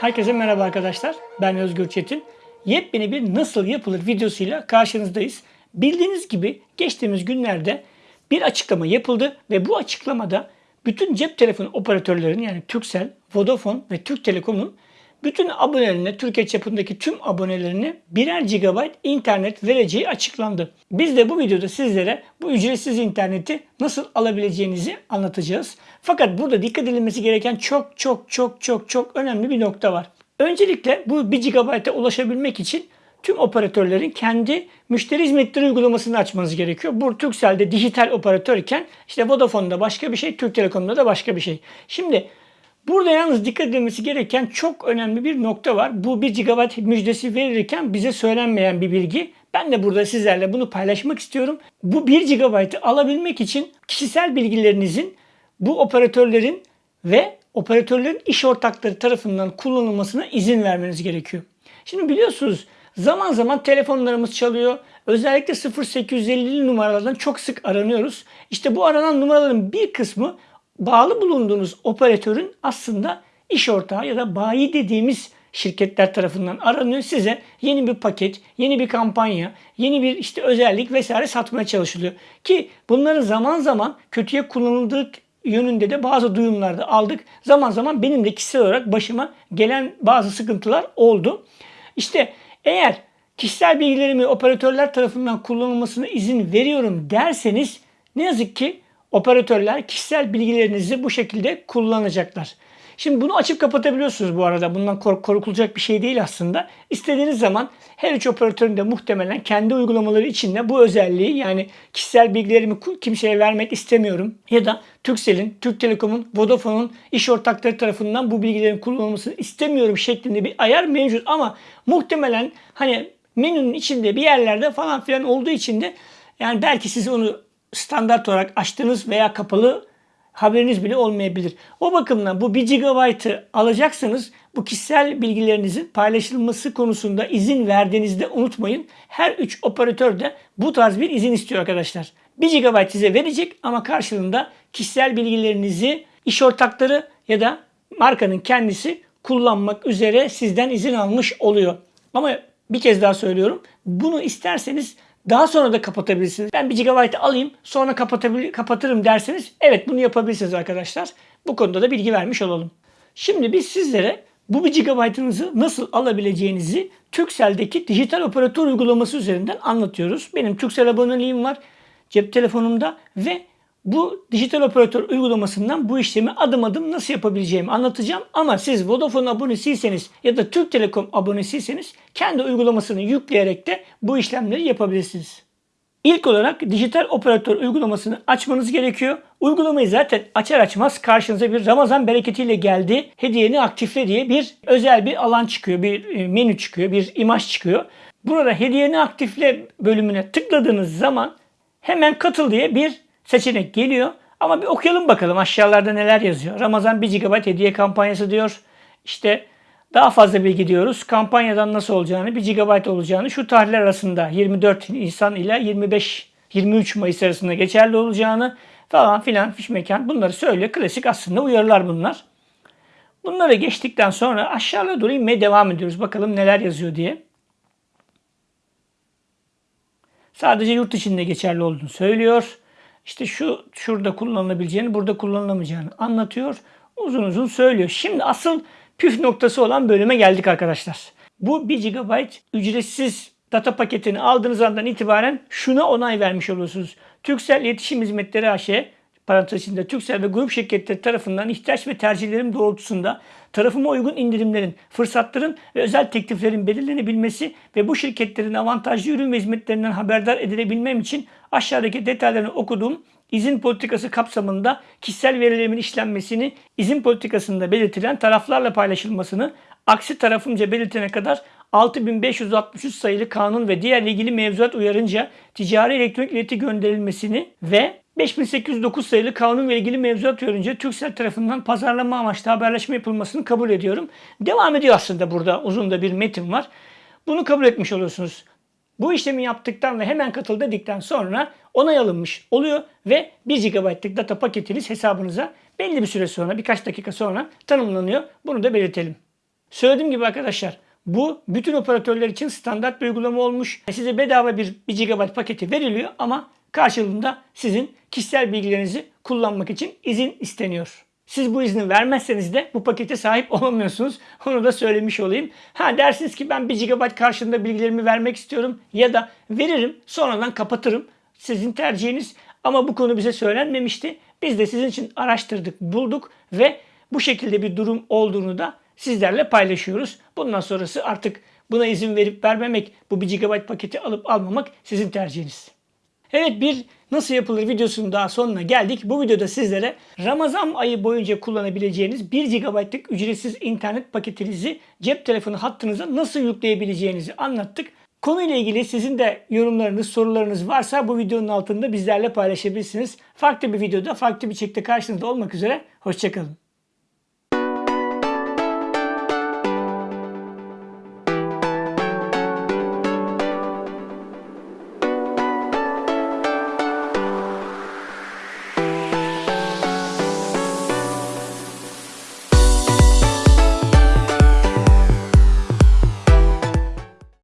Herkese merhaba arkadaşlar. Ben Özgür Çetin. Yepyeni bir nasıl yapılır videosuyla karşınızdayız. Bildiğiniz gibi geçtiğimiz günlerde bir açıklama yapıldı ve bu açıklamada bütün cep telefonu operatörlerinin yani Turkcell, Vodafone ve Türk Telekom'un bütün abonelerine, Türkiye çapındaki tüm abonelerine birer GB internet vereceği açıklandı. Biz de bu videoda sizlere bu ücretsiz interneti nasıl alabileceğinizi anlatacağız. Fakat burada dikkat edilmesi gereken çok çok çok çok çok önemli bir nokta var. Öncelikle bu 1 GB'a ulaşabilmek için tüm operatörlerin kendi müşteri hizmetleri uygulamasını açmanız gerekiyor. Bu Turkcell'de dijital operatörken işte Vodafone'da başka bir şey, Türk Telekom'da da başka bir şey. Şimdi Burada yalnız dikkat edilmesi gereken çok önemli bir nokta var. Bu 1 GB müjdesi verirken bize söylenmeyen bir bilgi. Ben de burada sizlerle bunu paylaşmak istiyorum. Bu 1 GB'ı alabilmek için kişisel bilgilerinizin bu operatörlerin ve operatörlerin iş ortakları tarafından kullanılmasına izin vermeniz gerekiyor. Şimdi biliyorsunuz zaman zaman telefonlarımız çalıyor. Özellikle 0850 numaralardan çok sık aranıyoruz. İşte bu aranan numaraların bir kısmı bağlı bulunduğunuz operatörün aslında iş ortağı ya da bayi dediğimiz şirketler tarafından aranıyor. Size yeni bir paket, yeni bir kampanya, yeni bir işte özellik vesaire satmaya çalışılıyor. Ki bunların zaman zaman kötüye kullanıldığı yönünde de bazı duyumlar da aldık. Zaman zaman benim de kişisel olarak başıma gelen bazı sıkıntılar oldu. İşte eğer kişisel bilgilerimi operatörler tarafından kullanılmasına izin veriyorum derseniz ne yazık ki operatörler kişisel bilgilerinizi bu şekilde kullanacaklar. Şimdi bunu açıp kapatabiliyorsunuz bu arada. Bundan kork korkulacak bir şey değil aslında. İstediğiniz zaman her üç operatörün de muhtemelen kendi uygulamaları içinde bu özelliği yani kişisel bilgilerimi kimseye vermek istemiyorum ya da Turkcell'in, Türk Telekom'un, Vodafone'un iş ortakları tarafından bu bilgilerin kullanılmasını istemiyorum şeklinde bir ayar mevcut ama muhtemelen hani menünün içinde bir yerlerde falan filan olduğu için de yani belki siz onu standart olarak açtığınız veya kapalı haberiniz bile olmayabilir. O bakımdan bu 1 GB'ı alacaksanız bu kişisel bilgilerinizin paylaşılması konusunda izin verdiğinizde unutmayın. Her 3 operatör de bu tarz bir izin istiyor arkadaşlar. 1 GB size verecek ama karşılığında kişisel bilgilerinizi iş ortakları ya da markanın kendisi kullanmak üzere sizden izin almış oluyor. Ama bir kez daha söylüyorum. Bunu isterseniz daha sonra da kapatabilirsiniz. Ben 1 GB alayım sonra kapatırım derseniz evet bunu yapabilirsiniz arkadaşlar. Bu konuda da bilgi vermiş olalım. Şimdi biz sizlere bu 1 GB'ınızı nasıl alabileceğinizi Turkcell'deki dijital operatör uygulaması üzerinden anlatıyoruz. Benim Turkcell aboneliğim var cep telefonumda ve bu dijital operatör uygulamasından bu işlemi adım adım nasıl yapabileceğimi anlatacağım. Ama siz Vodafone abonesiyseniz ya da Türk Telekom abonesiyseniz kendi uygulamasını yükleyerek de bu işlemleri yapabilirsiniz. İlk olarak dijital operatör uygulamasını açmanız gerekiyor. Uygulamayı zaten açar açmaz karşınıza bir Ramazan bereketiyle geldi. Hediyeni aktifle diye bir özel bir alan çıkıyor. Bir e, menü çıkıyor. Bir imaj çıkıyor. Burada hediyeni aktifle bölümüne tıkladığınız zaman hemen katıl diye bir seçenek geliyor. Ama bir okuyalım bakalım aşağılarda neler yazıyor. Ramazan 1 GB hediye kampanyası diyor. İşte daha fazla bilgi diyoruz. Kampanyadan nasıl olacağını, 1 GB olacağını, şu tarihler arasında 24 Nisan ile 25 23 Mayıs arasında geçerli olacağını falan filan fiş mekan bunları söylüyor. Klasik aslında uyarılar bunlar. Bunları geçtikten sonra aşağıya doğru inmeye devam ediyoruz. Bakalım neler yazıyor diye. Sadece yurt içinde geçerli olduğunu söylüyor işte şu şurada kullanılabileceğini, burada kullanılamayacağını anlatıyor. Uzun uzun söylüyor. Şimdi asıl püf noktası olan bölüme geldik arkadaşlar. Bu 1 GB ücretsiz data paketini aldığınız andan itibaren şuna onay vermiş oluyorsunuz. Türksel İletişim Hizmetleri AŞ parantez içinde Türksel ve grup şirketleri tarafından ihtiyaç ve tercihlerim doğrultusunda tarafıma uygun indirimlerin, fırsatların ve özel tekliflerin belirlenebilmesi ve bu şirketlerin avantajlı ürün ve hizmetlerinden haberdar edilebilmem için aşağıdaki detaylarını okuduğum izin politikası kapsamında kişisel verilerimin işlenmesini, izin politikasında belirtilen taraflarla paylaşılmasını, aksi tarafımca belirtene kadar 6563 sayılı kanun ve diğer ilgili mevzuat uyarınca ticari elektronik ileti gönderilmesini ve 5809 sayılı kanun ve ilgili mevzuat uyarınca Türksel tarafından pazarlama amaçlı haberleşme yapılmasını kabul ediyorum. Devam ediyor aslında burada uzun da bir metin var. Bunu kabul etmiş oluyorsunuz. Bu işlemi yaptıktan ve hemen katıl dedikten sonra onay alınmış oluyor ve 1 GB'lık data paketiniz hesabınıza belli bir süre sonra birkaç dakika sonra tanımlanıyor. Bunu da belirtelim. Söylediğim gibi arkadaşlar bu bütün operatörler için standart bir uygulama olmuş. Size bedava bir 1 GB paketi veriliyor ama karşılığında sizin kişisel bilgilerinizi kullanmak için izin isteniyor. Siz bu izni vermezseniz de bu pakete sahip olamıyorsunuz. Onu da söylemiş olayım. Ha dersiniz ki ben 1 GB karşılığında bilgilerimi vermek istiyorum ya da veririm sonradan kapatırım. Sizin tercihiniz ama bu konu bize söylenmemişti. Biz de sizin için araştırdık, bulduk ve bu şekilde bir durum olduğunu da sizlerle paylaşıyoruz. Bundan sonrası artık buna izin verip vermemek, bu 1 GB paketi alıp almamak sizin tercihiniz. Evet bir nasıl yapılır videosunun daha sonuna geldik. Bu videoda sizlere Ramazan ayı boyunca kullanabileceğiniz 1 GB'lık ücretsiz internet paketinizi cep telefonu hattınıza nasıl yükleyebileceğinizi anlattık. Konuyla ilgili sizin de yorumlarınız, sorularınız varsa bu videonun altında bizlerle paylaşabilirsiniz. Farklı bir videoda, farklı bir çekte karşınızda olmak üzere. Hoşçakalın.